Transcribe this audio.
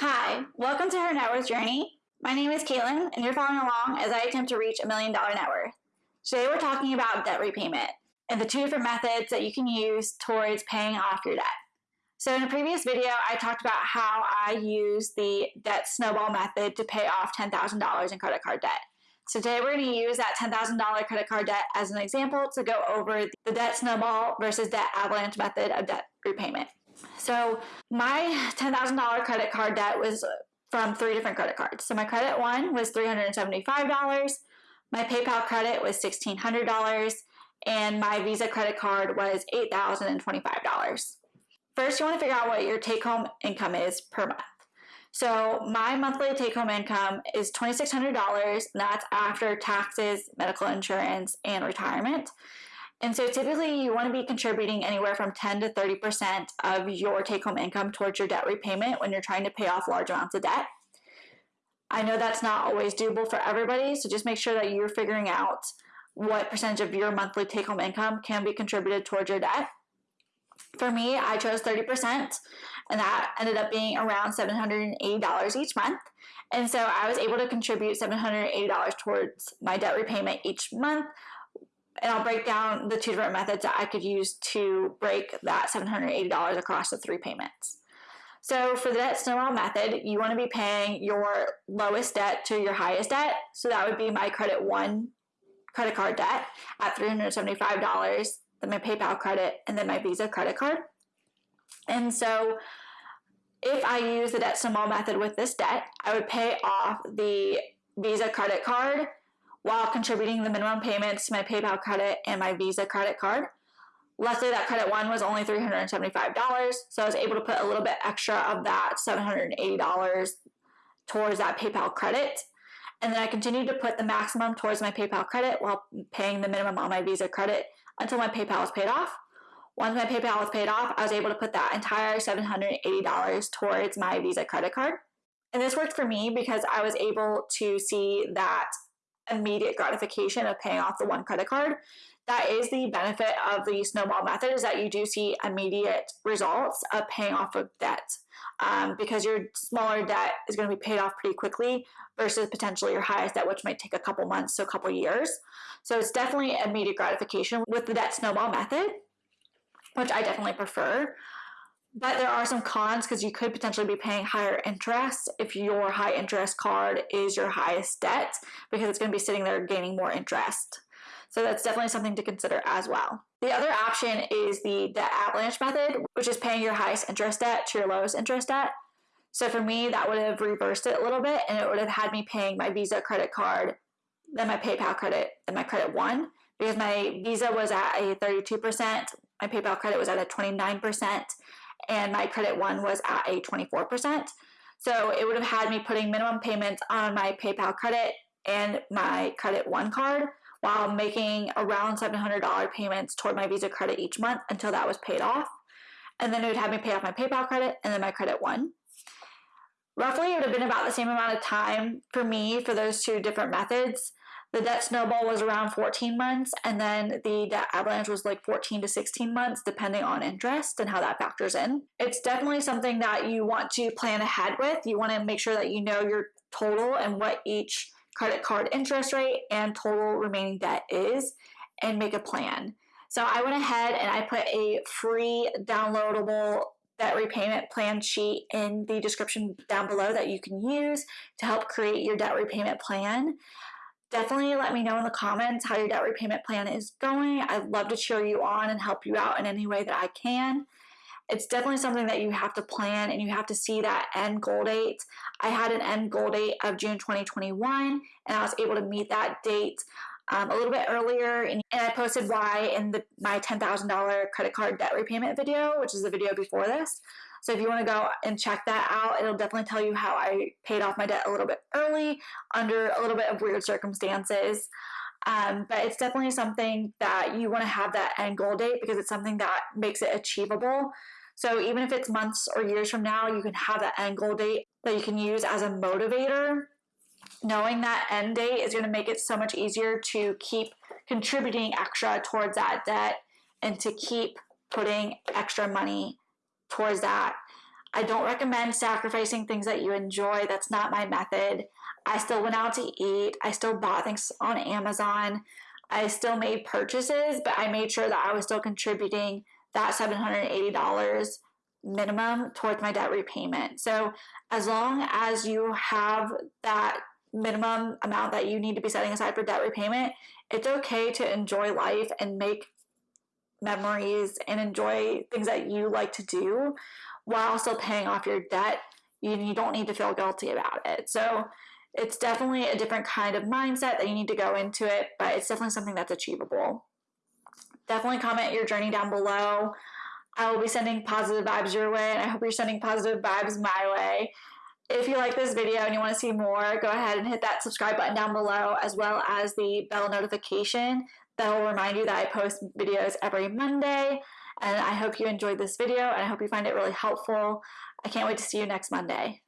Hi, welcome to her net worth journey. My name is Caitlin, and you're following along as I attempt to reach a million dollar net worth. Today, we're talking about debt repayment and the two different methods that you can use towards paying off your debt. So, in a previous video, I talked about how I use the debt snowball method to pay off $10,000 in credit card debt. So, today we're going to use that $10,000 credit card debt as an example to go over the debt snowball versus debt avalanche method of debt repayment. So my $10,000 credit card debt was from three different credit cards. So my credit one was $375, my PayPal credit was $1,600, and my Visa credit card was $8,025. First, you want to figure out what your take home income is per month. So my monthly take home income is $2,600. That's after taxes, medical insurance, and retirement. And so typically you want to be contributing anywhere from 10 to 30% of your take home income towards your debt repayment when you're trying to pay off large amounts of debt. I know that's not always doable for everybody, so just make sure that you're figuring out what percentage of your monthly take home income can be contributed towards your debt. For me, I chose 30%, and that ended up being around $780 each month. And so I was able to contribute $780 towards my debt repayment each month and I'll break down the two different methods that I could use to break that $780 across the three payments. So for the debt snowball method, you want to be paying your lowest debt to your highest debt. So that would be my credit one credit card debt at $375, then my PayPal credit, and then my Visa credit card. And so if I use the debt snowball method with this debt, I would pay off the Visa credit card while contributing the minimum payments to my PayPal credit and my Visa credit card. Luckily, that credit one was only $375, so I was able to put a little bit extra of that $780 towards that PayPal credit. And then I continued to put the maximum towards my PayPal credit while paying the minimum on my Visa credit until my PayPal was paid off. Once my PayPal was paid off, I was able to put that entire $780 towards my Visa credit card. And this worked for me because I was able to see that immediate gratification of paying off the one credit card. That is the benefit of the snowball method is that you do see immediate results of paying off of debt. Um, because your smaller debt is going to be paid off pretty quickly versus potentially your highest debt, which might take a couple months to a couple years. So it's definitely immediate gratification with the debt snowball method, which I definitely prefer. But there are some cons because you could potentially be paying higher interest if your high interest card is your highest debt because it's going to be sitting there gaining more interest. So that's definitely something to consider as well. The other option is the debt avalanche method, which is paying your highest interest debt to your lowest interest debt. So for me, that would have reversed it a little bit and it would have had me paying my Visa credit card, then my PayPal credit, then my credit one, because my Visa was at a 32%, my PayPal credit was at a 29%, and my credit one was at a 24%. So it would have had me putting minimum payments on my PayPal credit and my credit one card while making around $700 payments toward my Visa credit each month until that was paid off. And then it would have me pay off my PayPal credit and then my credit one. Roughly, it would have been about the same amount of time for me for those two different methods. The debt snowball was around 14 months, and then the debt avalanche was like 14 to 16 months, depending on interest and how that factors in. It's definitely something that you want to plan ahead with. You want to make sure that you know your total and what each credit card interest rate and total remaining debt is, and make a plan. So I went ahead and I put a free downloadable debt repayment plan sheet in the description down below that you can use to help create your debt repayment plan definitely let me know in the comments how your debt repayment plan is going. I'd love to cheer you on and help you out in any way that I can. It's definitely something that you have to plan and you have to see that end goal date. I had an end goal date of June 2021 and I was able to meet that date um, a little bit earlier and, and I posted why in the, my $10,000 credit card debt repayment video, which is the video before this. So if you want to go and check that out, it'll definitely tell you how I paid off my debt a little bit early under a little bit of weird circumstances. Um, but it's definitely something that you want to have that end goal date because it's something that makes it achievable. So even if it's months or years from now, you can have that end goal date that you can use as a motivator. Knowing that end date is going to make it so much easier to keep contributing extra towards that debt and to keep putting extra money towards that. I don't recommend sacrificing things that you enjoy. That's not my method. I still went out to eat. I still bought things on Amazon. I still made purchases, but I made sure that I was still contributing that $780 minimum towards my debt repayment. So, as long as you have that minimum amount that you need to be setting aside for debt repayment, it's okay to enjoy life and make memories and enjoy things that you like to do while still paying off your debt. You, you don't need to feel guilty about it. So, it's definitely a different kind of mindset that you need to go into it, but it's definitely something that's achievable. Definitely comment your journey down below. I will be sending positive vibes your way, and I hope you're sending positive vibes my way. If you like this video and you want to see more, go ahead and hit that subscribe button down below, as well as the bell notification that will remind you that I post videos every Monday. And I hope you enjoyed this video, and I hope you find it really helpful. I can't wait to see you next Monday.